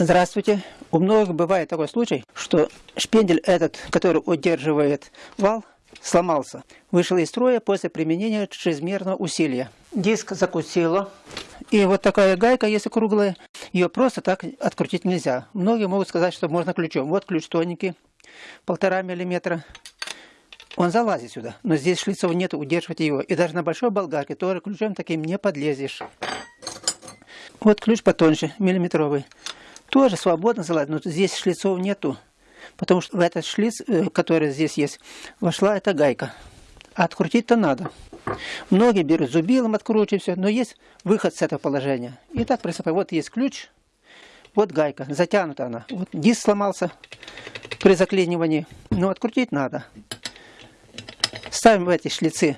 Здравствуйте. У многих бывает такой случай, что шпендель этот, который удерживает вал, сломался. Вышел из строя после применения чрезмерного усилия. Диск закусило. И вот такая гайка, если круглая, ее просто так открутить нельзя. Многие могут сказать, что можно ключом. Вот ключ тоненький, полтора миллиметра. Он залазит сюда, но здесь шлицов нет, удерживать его. И даже на большой болгарке тоже ключом таким не подлезешь. Вот ключ потоньше, миллиметровый тоже свободно залазить, но здесь шлицов нету. Потому что в этот шлиц, э, который здесь есть, вошла эта гайка. А открутить-то надо. Многие берут зубилом, откручивают все, но есть выход с этого положения. И так приступаем. Вот есть ключ, вот гайка, затянута она. Вот диск сломался при заклинивании, но открутить надо. Ставим в эти шлицы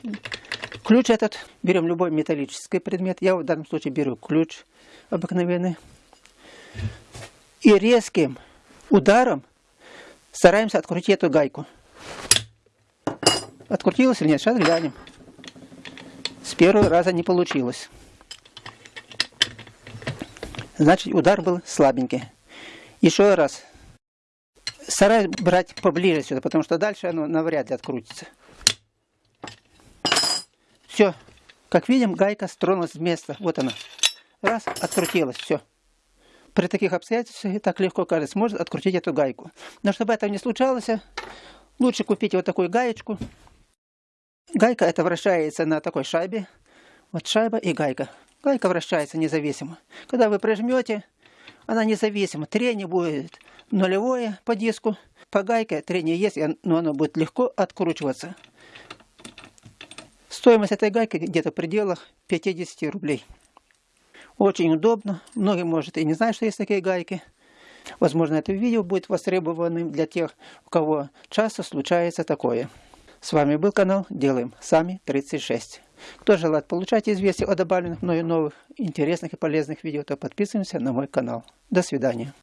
ключ этот, берем любой металлический предмет. Я в данном случае беру ключ обыкновенный и резким ударом стараемся открутить эту гайку. Открутилось или нет? Сейчас глянем. С первого раза не получилось. Значит, удар был слабенький. Еще раз. Стараюсь брать поближе сюда, потому что дальше оно навряд ли открутится. Все. Как видим, гайка стронулась с места. Вот она. Раз, открутилась. Все при таких обстоятельствах так легко кажется, может открутить эту гайку. Но чтобы этого не случалось, лучше купить вот такую гаечку. Гайка это вращается на такой шайбе. Вот шайба и гайка. Гайка вращается независимо. Когда вы прижмете, она независимо. Трение будет нулевое по диску. По гайке трение есть, но оно будет легко откручиваться. Стоимость этой гайки где-то в пределах 50 рублей. Очень удобно. Многие, может, и не знают, что есть такие гайки. Возможно, это видео будет востребованным для тех, у кого часто случается такое. С вами был канал Делаем Сами 36. Кто желает получать известия о добавленных мною новых интересных и полезных видео, то подписываемся на мой канал. До свидания.